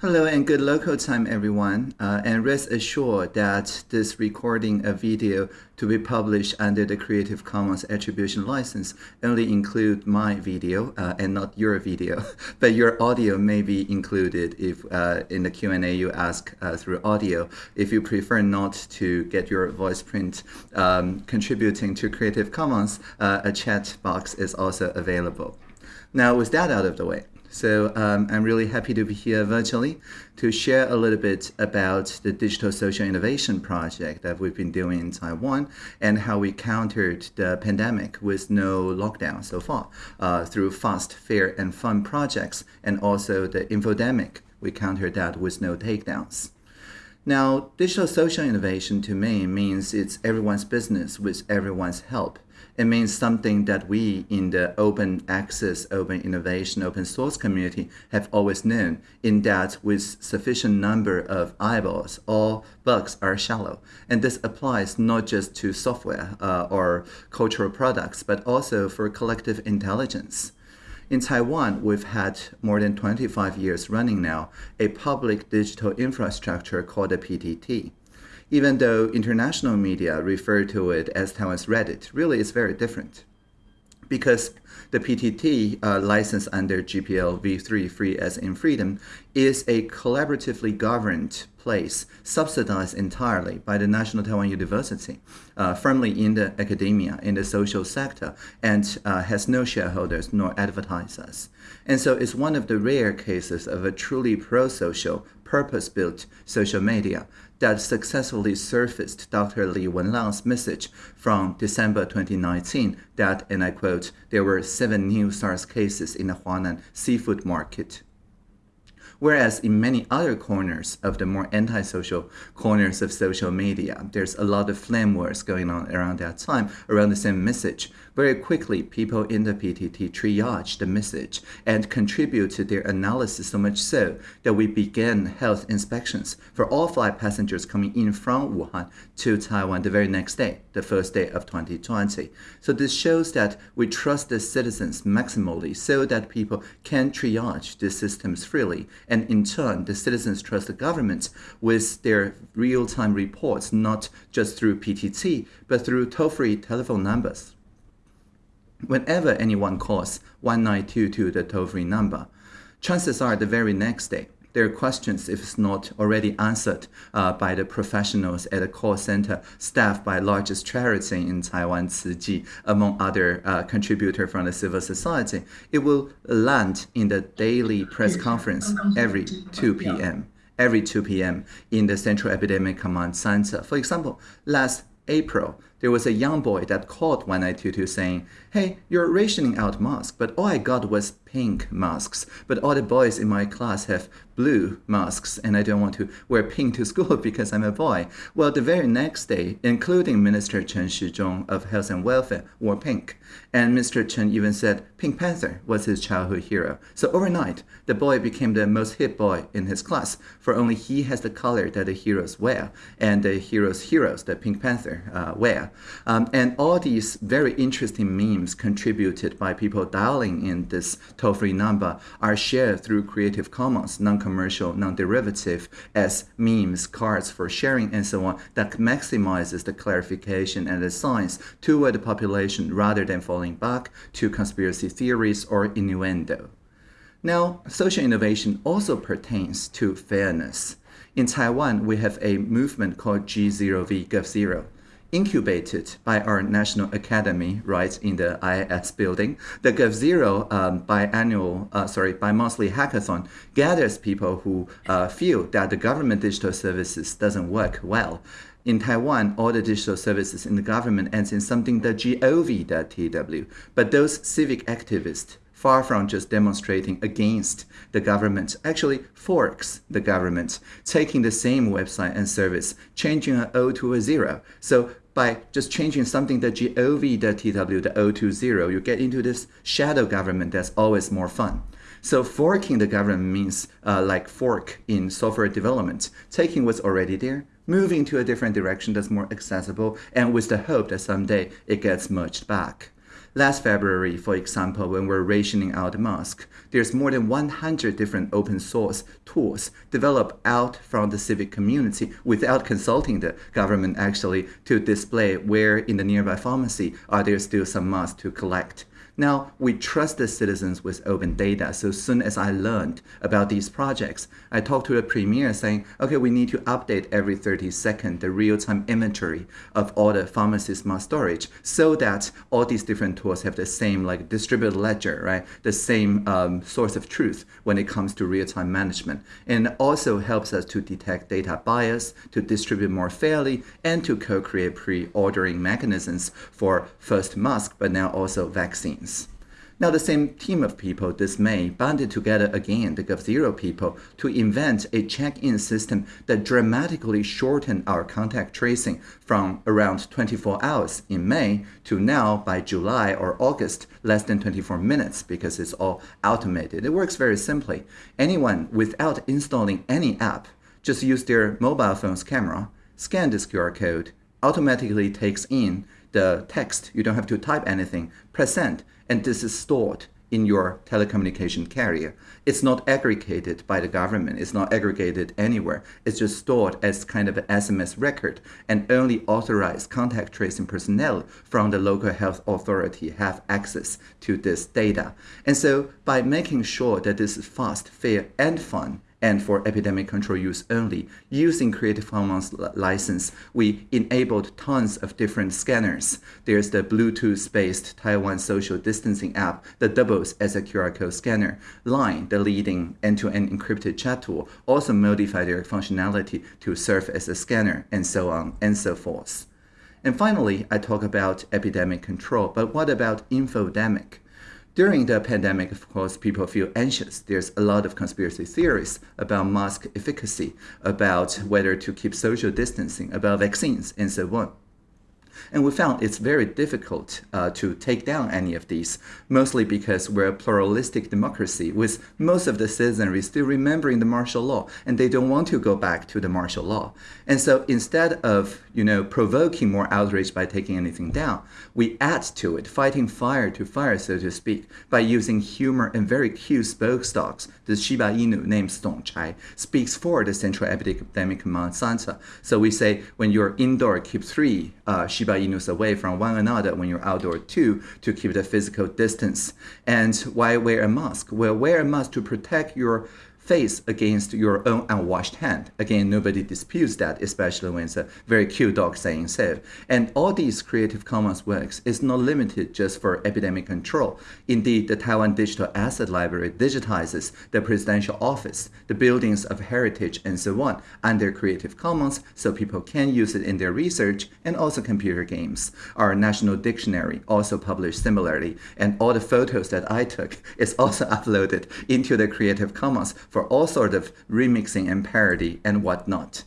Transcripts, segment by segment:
Hello and good local time, everyone. Uh, and rest assured that this recording of video to be published under the Creative Commons Attribution License only include my video uh, and not your video. but your audio may be included if uh, in the Q&A you ask uh, through audio. If you prefer not to get your voice print um, contributing to Creative Commons, uh, a chat box is also available. Now, with that out of the way, so um, I'm really happy to be here virtually to share a little bit about the Digital Social Innovation Project that we've been doing in Taiwan and how we countered the pandemic with no lockdown so far uh, through fast, fair, and fun projects and also the infodemic. We countered that with no takedowns. Now, digital social innovation to me means it's everyone's business with everyone's help it means something that we in the open access, open innovation, open source community have always known in that with sufficient number of eyeballs, all bugs are shallow. And this applies not just to software uh, or cultural products, but also for collective intelligence. In Taiwan, we've had more than 25 years running now a public digital infrastructure called the PTT even though international media refer to it as Taiwan's Reddit, really it's very different. Because the PTT uh, license under GPL v3 Free as in Freedom is a collaboratively governed place subsidized entirely by the National Taiwan University, uh, firmly in the academia, in the social sector, and uh, has no shareholders nor advertisers. And so it's one of the rare cases of a truly pro-social, purpose-built social media that successfully surfaced Dr. Li Wenliang's message from December 2019 that, and I quote, there were seven new SARS cases in the Huanan seafood market. Whereas in many other corners of the more antisocial corners of social media, there's a lot of flame wars going on around that time, around the same message. Very quickly, people in the PTT triage the message and contribute to their analysis so much so that we began health inspections for all flight passengers coming in from Wuhan to Taiwan the very next day, the first day of 2020. So this shows that we trust the citizens maximally so that people can triage the systems freely and in turn, the citizens trust the government with their real-time reports, not just through PTT, but through toll-free telephone numbers. Whenever anyone calls 1922, the toll-free number, chances are the very next day, there are questions if it's not already answered uh, by the professionals at a call center staffed by largest charity in Taiwan, Chi, among other uh, contributors from the civil society. It will land in the daily press conference every 2 p.m. Every 2 p.m. in the Central Epidemic Command Center. For example, last April, there was a young boy that called 1922 saying, hey, you're rationing out masks, but all I got was pink masks. But all the boys in my class have blue masks, and I don't want to wear pink to school because I'm a boy. Well, the very next day, including Minister Chen Shih-chung of Health and Welfare, wore pink. And Mr. Chen even said Pink Panther was his childhood hero. So overnight, the boy became the most hip boy in his class, for only he has the color that the heroes wear, and the heroes' heroes, the Pink Panther, uh, wear. Um, and all these very interesting memes contributed by people dialing in this toll-free number are shared through Creative Commons, non-commercial, non-derivative, as memes, cards for sharing, and so on, that maximizes the clarification and the science toward the population rather than falling back to conspiracy theories or innuendo. Now, social innovation also pertains to fairness. In Taiwan, we have a movement called G0V Gov0 incubated by our National Academy right in the IIS building. The GovZero um, biannual, uh, sorry, bi-monthly hackathon gathers people who uh, feel that the government digital services doesn't work well. In Taiwan, all the digital services in the government ends in something the gov.tw. But those civic activists far from just demonstrating against the government, actually forks the government, taking the same website and service, changing an O to a zero. So by just changing something the gov.tw, the O to zero, you get into this shadow government that's always more fun. So forking the government means uh, like fork in software development, taking what's already there, moving to a different direction that's more accessible, and with the hope that someday it gets merged back. Last February, for example, when we're rationing out masks, there's more than 100 different open source tools developed out from the civic community without consulting the government actually to display where in the nearby pharmacy are there still some masks to collect. Now, we trust the citizens with open data. So soon as I learned about these projects, I talked to the premier saying, okay, we need to update every 30 seconds the real-time inventory of all the pharmacy smart storage so that all these different tools have the same like distributed ledger, right? The same um, source of truth when it comes to real-time management. And also helps us to detect data bias, to distribute more fairly, and to co-create pre-ordering mechanisms for first mask, but now also vaccines. Now, the same team of people this May banded together again, the GovZero people, to invent a check-in system that dramatically shortened our contact tracing from around 24 hours in May to now, by July or August, less than 24 minutes because it's all automated. It works very simply. Anyone, without installing any app, just use their mobile phone's camera, scan this QR code, automatically takes in the text. You don't have to type anything. Press send, and this is stored in your telecommunication carrier. It's not aggregated by the government. It's not aggregated anywhere. It's just stored as kind of an SMS record and only authorized contact tracing personnel from the local health authority have access to this data. And so by making sure that this is fast, fair, and fun, and for epidemic control use only. Using Creative Commons license, we enabled tons of different scanners. There's the Bluetooth-based Taiwan social distancing app that doubles as a QR code scanner. Line, the leading end-to-end encrypted chat tool, also modified their functionality to serve as a scanner, and so on and so forth. And finally, I talk about epidemic control, but what about infodemic? During the pandemic, of course, people feel anxious. There's a lot of conspiracy theories about mask efficacy, about whether to keep social distancing, about vaccines, and so on. And we found it's very difficult uh, to take down any of these, mostly because we're a pluralistic democracy with most of the citizenry still remembering the martial law and they don't want to go back to the martial law. And so instead of, you know, provoking more outrage by taking anything down, we add to it, fighting fire to fire, so to speak, by using humor and very cute spokesdogs. The Shiba Inu named Zongchai speaks for the Central Epidemic Command Center. So we say when you're indoor, keep three uh, Shiba Inus away from one another when you're outdoor too, to keep the physical distance. And why wear a mask? Well, wear a mask to protect your face against your own unwashed hand. Again, nobody disputes that, especially when it's a very cute dog saying so. And all these Creative Commons works is not limited just for epidemic control. Indeed, the Taiwan Digital Asset Library digitizes the presidential office, the buildings of heritage, and so on under Creative Commons so people can use it in their research and also computer games. Our National Dictionary also published similarly, and all the photos that I took is also uploaded into the Creative Commons for for all sort of remixing and parody and whatnot.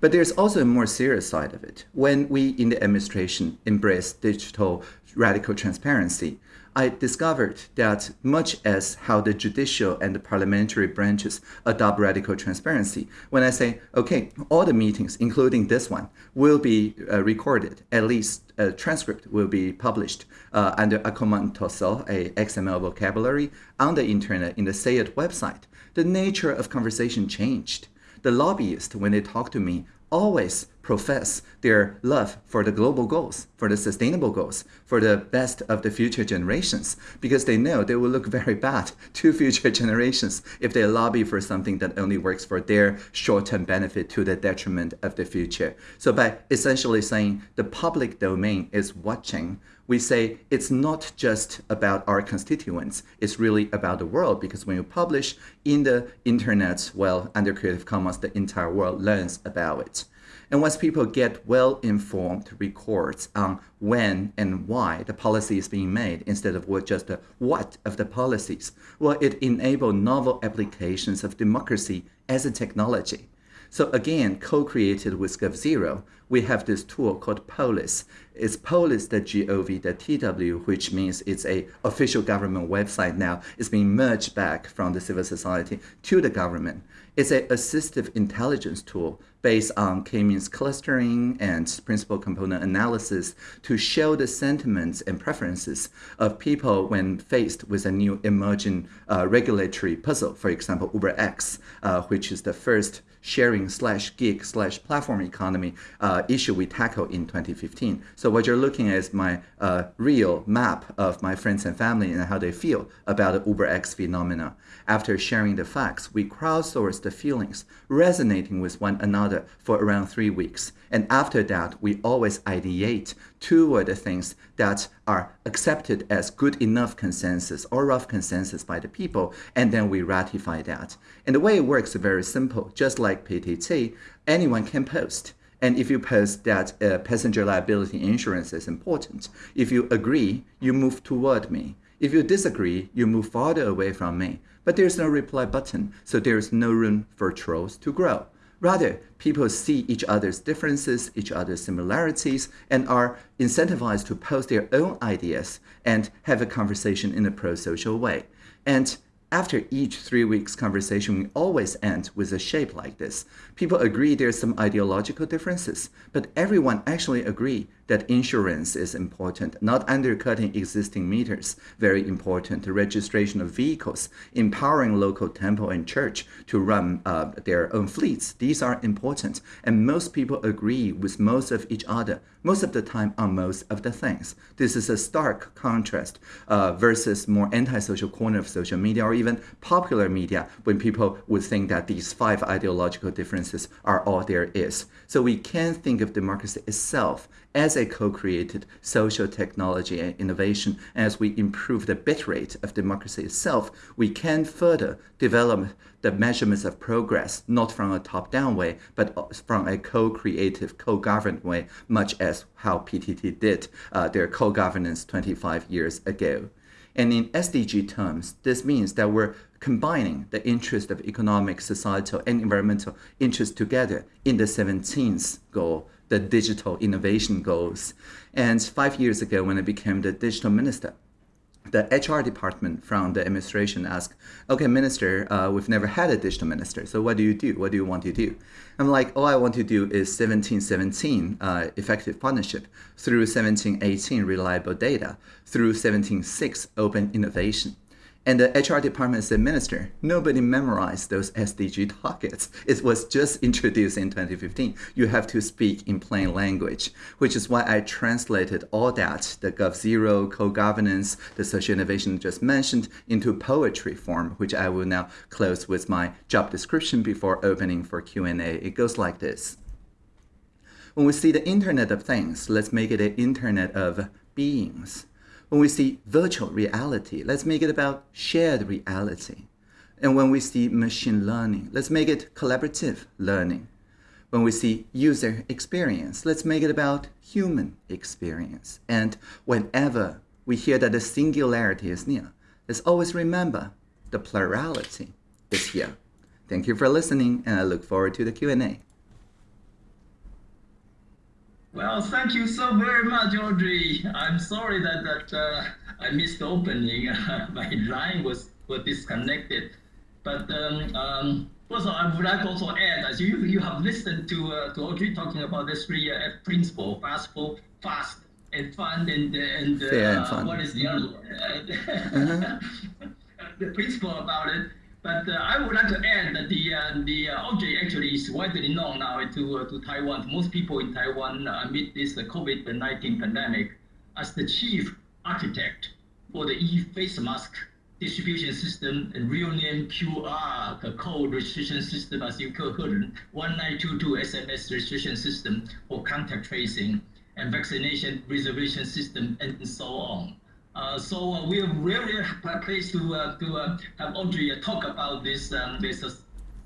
But there's also a more serious side of it. When we in the administration embrace digital radical transparency, I discovered that much as how the judicial and the parliamentary branches adopt radical transparency, when I say, okay, all the meetings, including this one, will be uh, recorded, at least a transcript will be published uh, under Akoma Ntoso XML vocabulary, on the internet in the SayIt website, the nature of conversation changed. The lobbyists, when they talk to me, always profess their love for the global goals, for the sustainable goals, for the best of the future generations, because they know they will look very bad to future generations if they lobby for something that only works for their short-term benefit to the detriment of the future. So by essentially saying the public domain is watching, we say it's not just about our constituents, it's really about the world because when you publish in the internet, well, under Creative Commons, the entire world learns about it. And once people get well-informed records on when and why the policy is being made instead of what just the what of the policies, well, it enables novel applications of democracy as a technology. So again, co-created with GovZero, we have this tool called Polis. It's polis.gov.tw, which means it's a official government website now. It's being merged back from the civil society to the government. It's an assistive intelligence tool based on k-means clustering and principal component analysis to show the sentiments and preferences of people when faced with a new emerging uh, regulatory puzzle. For example, UberX, uh, which is the first sharing slash gig slash platform economy uh, issue we tackled in 2015. So what you're looking at is my uh, real map of my friends and family and how they feel about the UberX phenomena. After sharing the facts, we crowdsourced the feelings, resonating with one another for around three weeks. And after that, we always ideate toward the things that are accepted as good enough consensus or rough consensus by the people, and then we ratify that. And the way it works is very simple. Just like PTT, anyone can post. And if you post that uh, passenger liability insurance is important, if you agree, you move toward me. If you disagree, you move farther away from me. But there's no reply button, so there's no room for trolls to grow. Rather, people see each other's differences, each other's similarities, and are incentivized to post their own ideas and have a conversation in a pro-social way. And after each three weeks conversation, we always end with a shape like this. People agree there's some ideological differences, but everyone actually agree that insurance is important, not undercutting existing meters, very important, registration of vehicles, empowering local temple and church to run uh, their own fleets. These are important, and most people agree with most of each other, most of the time on most of the things. This is a stark contrast uh, versus more antisocial corner of social media or even popular media when people would think that these five ideological differences are all there is. So we can think of democracy itself as a co-created social technology and innovation, as we improve the bit rate of democracy itself, we can further develop the measurements of progress, not from a top-down way, but from a co-creative, co-governed way, much as how PTT did uh, their co-governance 25 years ago. And in SDG terms, this means that we're combining the interest of economic, societal, and environmental interests together in the 17th goal the digital innovation goals. And five years ago, when I became the digital minister, the HR department from the administration asked, okay, minister, uh, we've never had a digital minister, so what do you do? What do you want to do? I'm like, all I want to do is 1717 uh, effective partnership, through 1718 reliable data, through 176 open innovation. And the HR department said, Minister, nobody memorized those SDG targets. It was just introduced in 2015. You have to speak in plain language, which is why I translated all that, the GovZero, co-governance, the social innovation just mentioned, into poetry form, which I will now close with my job description before opening for Q&A. It goes like this. When we see the Internet of Things, let's make it an Internet of Beings. When we see virtual reality, let's make it about shared reality. And when we see machine learning, let's make it collaborative learning. When we see user experience, let's make it about human experience. And whenever we hear that the singularity is near, let's always remember the plurality is here. Thank you for listening, and I look forward to the Q&A. Well, thank you so very much, Audrey. I'm sorry that, that uh, I missed the opening. My line was, was disconnected. But um, um, also, I would like also add, as you, you have listened to, uh, to Audrey talking about the three uh, principle, fastful, fast, and fun, and, and, uh, and fun. what is the other one? -huh. the principle about it. But uh, I would like to add that the uh, the uh, object actually is widely known now to uh, to Taiwan. Most people in Taiwan uh, amid this uh, COVID-19 pandemic as the chief architect for the e-face mask distribution system and real name QR the code registration system as you heard 1922 SMS registration system for contact tracing and vaccination reservation system and so on. Uh, so uh, we are really pleased to uh, to uh, have Audrey uh, talk about this um, this uh,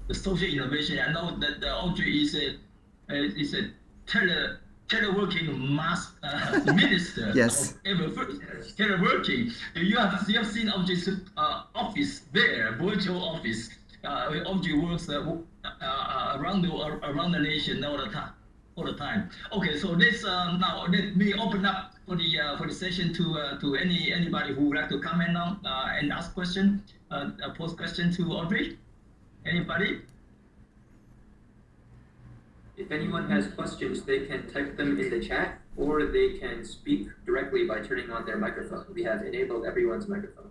the social innovation. I know that Audrey is a is a tele teleworking mass minister. yes. Of teleworking. You have you have seen Audrey's office there, virtual office. Audrey works around the around the nation all the time, all the time. Okay, so this uh, now let me open up for the uh, for the session to uh, to any anybody who would like to comment on uh, and ask question, uh, pose question to Audrey. Anybody? If anyone has questions, they can type them in the chat or they can speak directly by turning on their microphone. We have enabled everyone's microphone.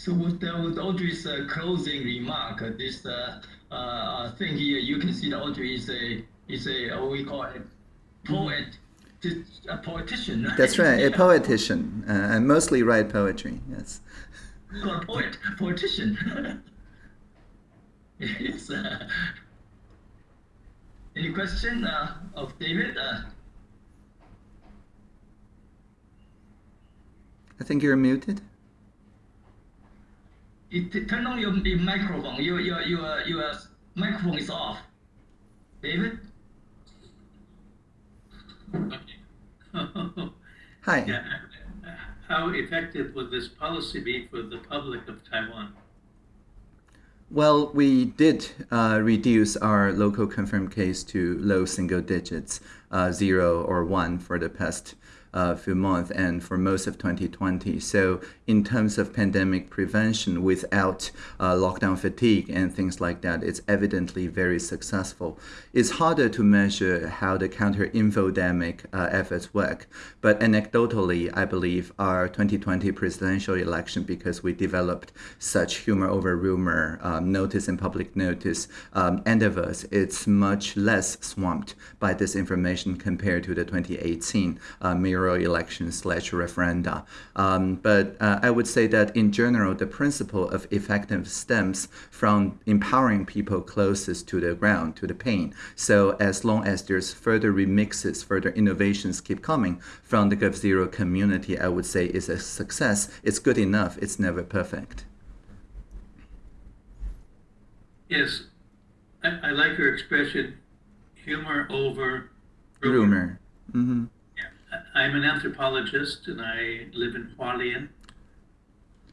So with, uh, with Audrey's uh, closing remark, uh, this uh, uh, thing here, you can see that Audrey is a is a what we call a poet, a politician. Right? That's right, a poetician, uh, and mostly write poetry. Yes. a poet, politician. yes. any question of David? I think you're muted it, turn on your, your microphone. Your, your, your, your microphone is off. David? Hi. Yeah. How effective would this policy be for the public of Taiwan? Well, we did uh, reduce our local confirmed case to low single digits, uh, zero or one for the past uh, few months and for most of 2020. So in terms of pandemic prevention without uh, lockdown fatigue and things like that, it's evidently very successful. It's harder to measure how the counter-infodemic uh, efforts work, but anecdotally, I believe our 2020 presidential election, because we developed such humor over rumor, um, notice and public notice um, endeavors, it's much less swamped by disinformation compared to the 2018 uh, mayoral election slash referenda. Um, but uh, I would say that in general, the principle of effective stems from empowering people closest to the ground, to the pain. So as long as there's further remixes, further innovations keep coming from the GovZero community, I would say is a success. It's good enough. It's never perfect. Yes, I, I like your expression, humor over rumor. rumor. Mm-hmm. Yeah, I'm an anthropologist and I live in Hualien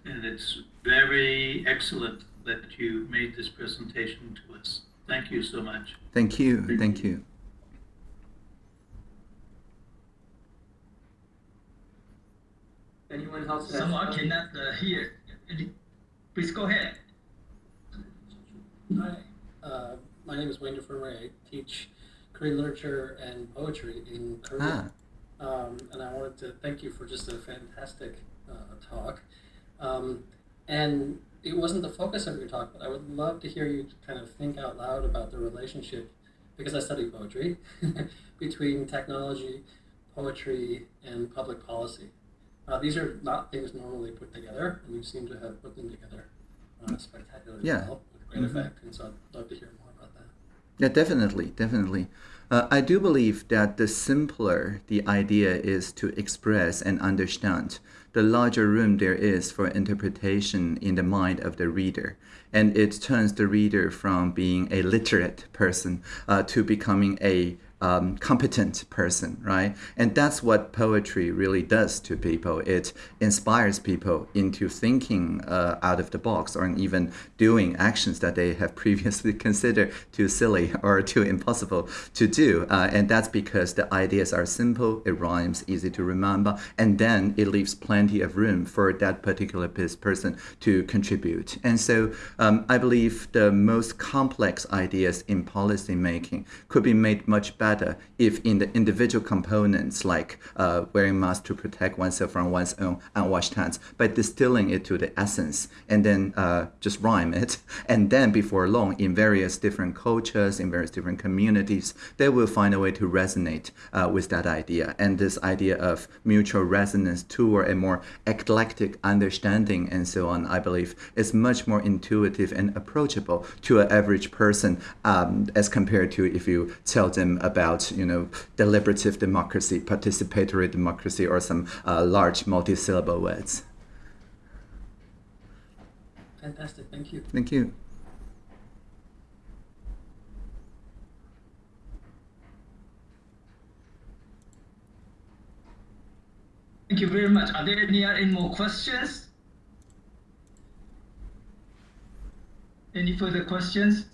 and it's very excellent that you made this presentation to us. Thank you so much. Thank you. Thank you. Anyone else? Someone cannot uh, hear. Please go ahead. Hi, uh, my name is Wayne de Fremery. I teach Korean literature and poetry in Korea. Ah. Um, and I wanted to thank you for just a fantastic uh, talk. Um, and it wasn't the focus of your talk, but I would love to hear you kind of think out loud about the relationship, because I study poetry, between technology, poetry, and public policy. Uh, these are not things normally put together, and you seem to have put them together uh, spectacularly yeah. well, with great mm-hmm. effect. And so I'd love to hear more about that. Yeah, definitely, definitely. Uh, I do believe that the simpler the idea is to express and understand, the larger room there is for interpretation in the mind of the reader. And it turns the reader from being a literate person uh, to becoming a um, competent person, right? And that's what poetry really does to people. It inspires people into thinking uh, out of the box or even doing actions that they have previously considered too silly or too impossible to do. Uh, and that's because the ideas are simple, it rhymes, easy to remember, and then it leaves plenty of room for that particular person to contribute. And so um, I believe the most complex ideas in policy making could be made much better better if in the individual components like uh, wearing masks to protect oneself from one's own unwashed hands by distilling it to the essence and then uh, just rhyme it. And then before long, in various different cultures, in various different communities, they will find a way to resonate uh, with that idea. And this idea of mutual resonance toward a more eclectic understanding and so on, I believe, is much more intuitive and approachable to an average person um, as compared to if you tell them about about you know deliberative democracy, participatory democracy, or some uh, large multi-syllable words. Fantastic. Thank you. Thank you. Thank you very much. Are there any, any more questions? Any further questions?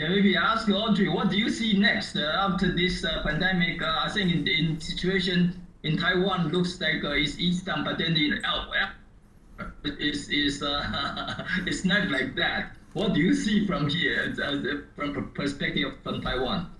Yeah, maybe ask Audrey, what do you see next uh, after this uh, pandemic? Uh, I think in, in situation in Taiwan looks like uh, it's east down, but then in uh, it's, it's, uh, it's not like that. What do you see from here, uh, from perspective from Taiwan?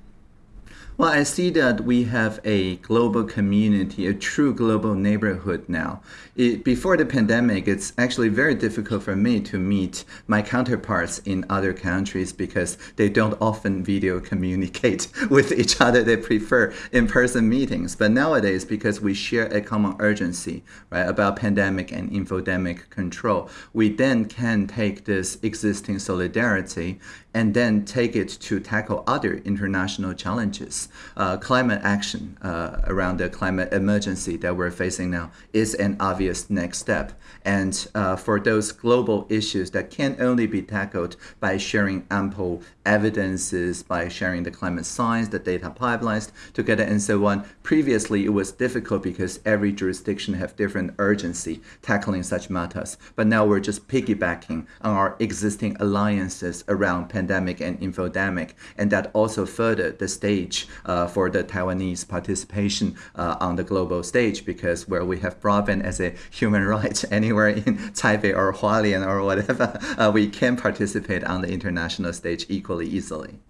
Well, I see that we have a global community, a true global neighborhood now. It, before the pandemic, it's actually very difficult for me to meet my counterparts in other countries because they don't often video communicate with each other. They prefer in-person meetings. But nowadays, because we share a common urgency, right, about pandemic and infodemic control, we then can take this existing solidarity and then take it to tackle other international challenges. Uh, climate action uh, around the climate emergency that we're facing now is an obvious next step. And uh, for those global issues that can only be tackled by sharing ample evidences, by sharing the climate science, the data pipelines together, and so on. Previously, it was difficult because every jurisdiction have different urgency tackling such matters. But now we're just piggybacking on our existing alliances around pandemic and infodemic, and that also furthered the stage for the Taiwanese participation uh, on the global stage because where we have broadband as a human right anywhere in Taipei or Hualien or whatever, uh, we can participate on the international stage equally easily.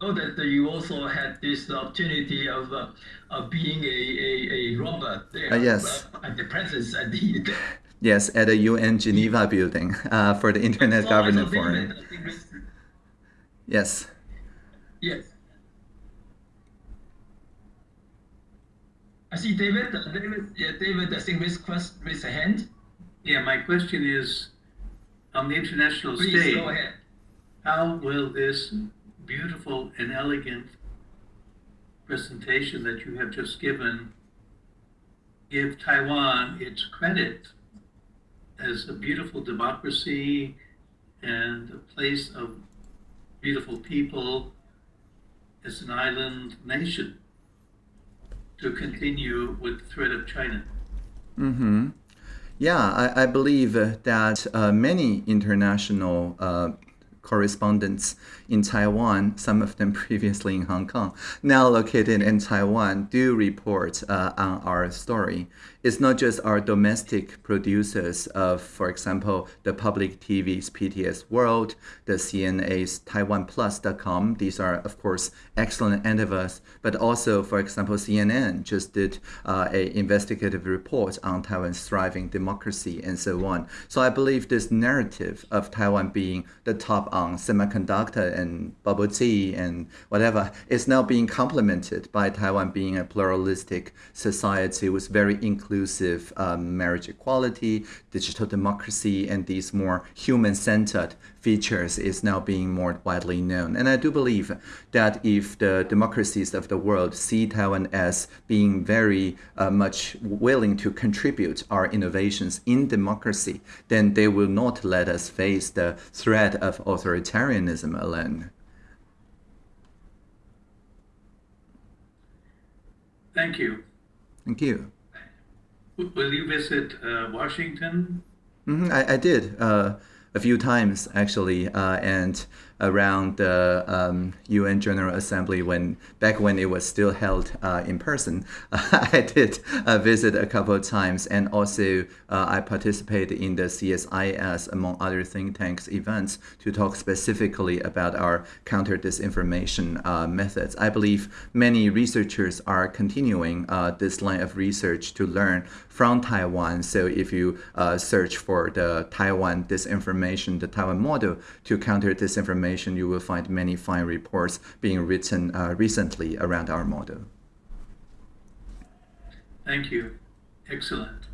know that uh, you also had this opportunity of, uh, of being a, a, a robot there. Uh, yes. Uh, at the presence at the. Yes, at the UN Geneva building uh, for the Internet Governance Forum. Yes. Yes. I see David. David, yeah, David, I think raise, raise a hand. Yeah, my question is, on the international Please, stage, go ahead. how will this beautiful and elegant presentation that you have just given give Taiwan its credit as a beautiful democracy and a place of beautiful people as an island nation to continue with the threat of China. Mm-hmm. Yeah, I, I believe that uh, many international uh, correspondents in Taiwan, some of them previously in Hong Kong, now located in Taiwan, do report uh, on our story. It's not just our domestic producers of, for example, the public TV's PTS World, the CNA's TaiwanPlus.com. These are, of course, excellent endeavors, but also, for example, CNN just did uh, a investigative report on Taiwan's thriving democracy and so on. So I believe this narrative of Taiwan being the top on semiconductor and bubble tea and whatever is now being complemented by Taiwan being a pluralistic society with very inclusive inclusive um, marriage equality, digital democracy, and these more human-centered features is now being more widely known. And I do believe that if the democracies of the world see Taiwan as being very uh, much willing to contribute our innovations in democracy, then they will not let us face the threat of authoritarianism alone. Thank you. Thank you. Will you visit uh, Washington? Mm-hmm, I, I did uh, a few times actually, uh, and around the um, UN General Assembly when back when it was still held uh, in person. I did uh, visit a couple of times, and also uh, I participated in the CSIS among other think tanks events to talk specifically about our counter disinformation uh, methods. I believe many researchers are continuing uh, this line of research to learn from Taiwan. So if you search for the Taiwan disinformation, the Taiwan model to counter disinformation information, you will find many fine reports being written uh, recently around our model. Thank you. Excellent.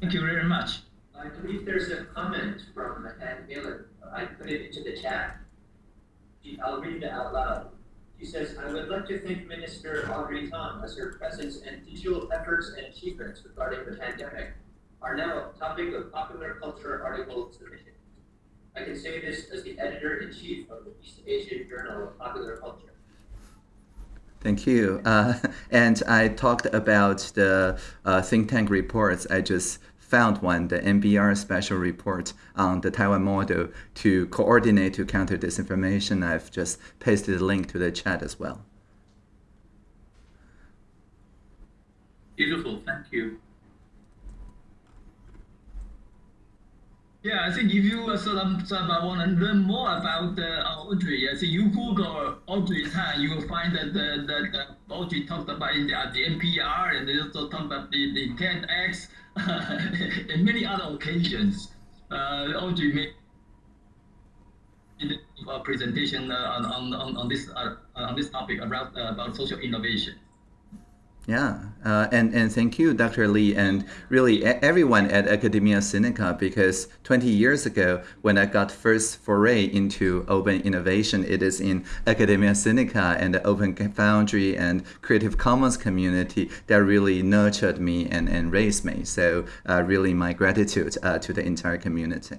Thank you very much. I believe there's a comment from Ann Miller. I put it into the chat. I'll read it out loud. She says, I would like to thank Minister Audrey Tang as her presence and digital efforts and achievements regarding the pandemic are now a topic of popular culture article submission. I can say this as the editor in chief of the East Asian Journal of Popular Culture. Thank you. Uh, and I talked about the uh, think tank reports. I just found one, the NBR special report on the Taiwan model to coordinate to counter disinformation. I've just pasted the link to the chat as well. Beautiful, thank you. Yeah, I think if you uh, sort of, sort of want to learn more about uh, Audrey, I think you Google Audrey Tang, you will find that the, the, the Audrey talked about the, uh, the NPR and they also talked about the, the TEDx and many other occasions. Uh, Audrey made a presentation uh, on, on, on, this, uh, on this topic about, uh, about social innovation. Yeah, uh, and, and thank you, Dr. Lee, and really everyone at Academia Sinica, because 20 years ago, when I got first foray into open innovation, it is in Academia Sinica and the Open Foundry and Creative Commons community that really nurtured me and, and raised me. So uh, really my gratitude uh, to the entire community.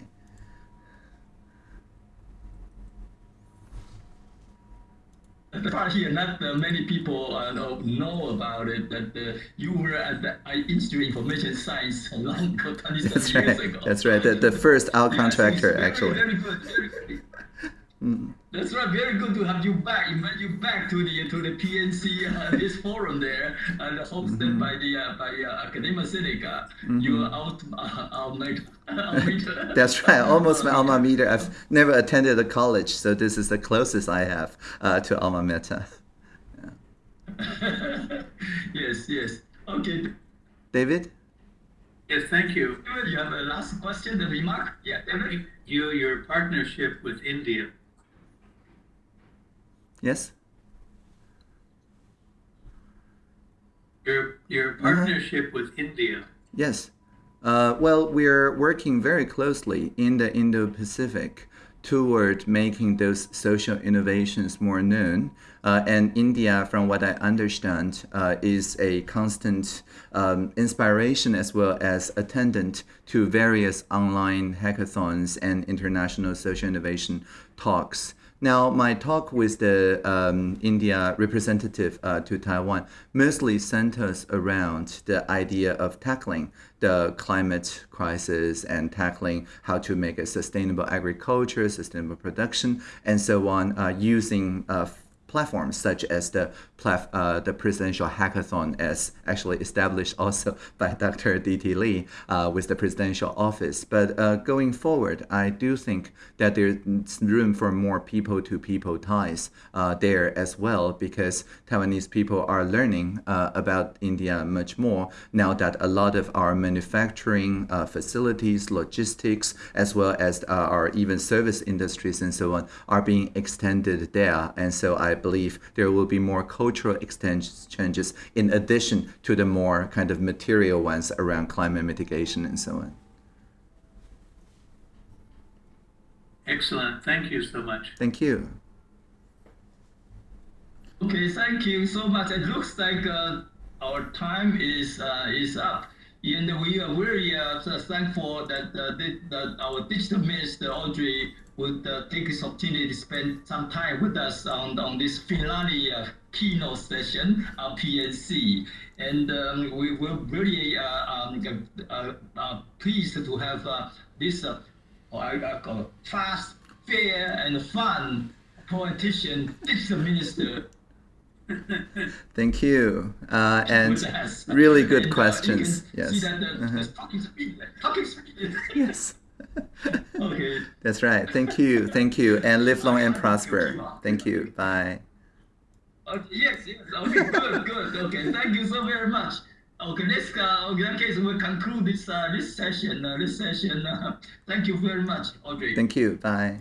The part here, not uh, many people uh, know, know, about it, that uh, you were at the Institute of Information Science a long 20 That's right. ago. That's right. The, the first out contractor, very, actually. Very good. Very good. Mm. That's right. Very good to have you back. Invite you back to the to the PNC uh, this forum there, and hosted mm -hmm. by the uh, by uh, Academia Sinica. Mm -hmm. Your out uh, That's right. Almost my alma mater. I've never attended a college, so this is the closest I have uh, to alma mater. Yeah. yes. Yes. Okay. David. Yes, thank you. You have a last question, the remark? Yeah, David. You, your partnership with India Yes. Your your uh-huh. partnership uh -huh. with India. Yes. Uh, well, we're working very closely in the Indo-Pacific toward making those social innovations more known. Uh, and India, from what I understand, uh, is a constant um, inspiration as well as attendant to various online hackathons and international social innovation talks. Now, my talk with the um, India representative uh, to Taiwan mostly centers around the idea of tackling the climate crisis and tackling how to make a sustainable agriculture, sustainable production, and so on, uh, using uh, platforms such as the uh, the presidential hackathon as actually established also by Dr. D.T. Lee uh, with the presidential office. But uh, going forward, I do think that there's room for more people-to-people -people ties uh, there as well because Taiwanese people are learning uh, about India much more now that a lot of our manufacturing uh, facilities, logistics, as well as our even service industries and so on are being extended there. And so I believe there will be more cultural exchanges in addition to the more kind of material ones around climate mitigation and so on. Excellent. Thank you so much. Thank you. Okay, thank you so much. It looks like uh, our time is uh, is up. And we are very uh, thankful that, uh, that our digital minister, Audrey, would uh, take this opportunity to spend some time with us on, on this finale uh, keynote session of PNC. And um, we were really uh, um, uh, pleased to have this fast, fair, and fun politician, digital minister. Thank you. Uh, and really good questions. yes. That, uh-huh. talking speed, talking speed. yes. okay. That's right. Thank you. Thank you. And live long and prosper. Thank you. Bye. Okay, yes, yes. Okay, good, good. Okay, thank you so very much. Okay, let's uh, in that case we'll conclude this uh, this session. Uh, this session. Uh, thank you very much, Audrey. Thank you. Bye.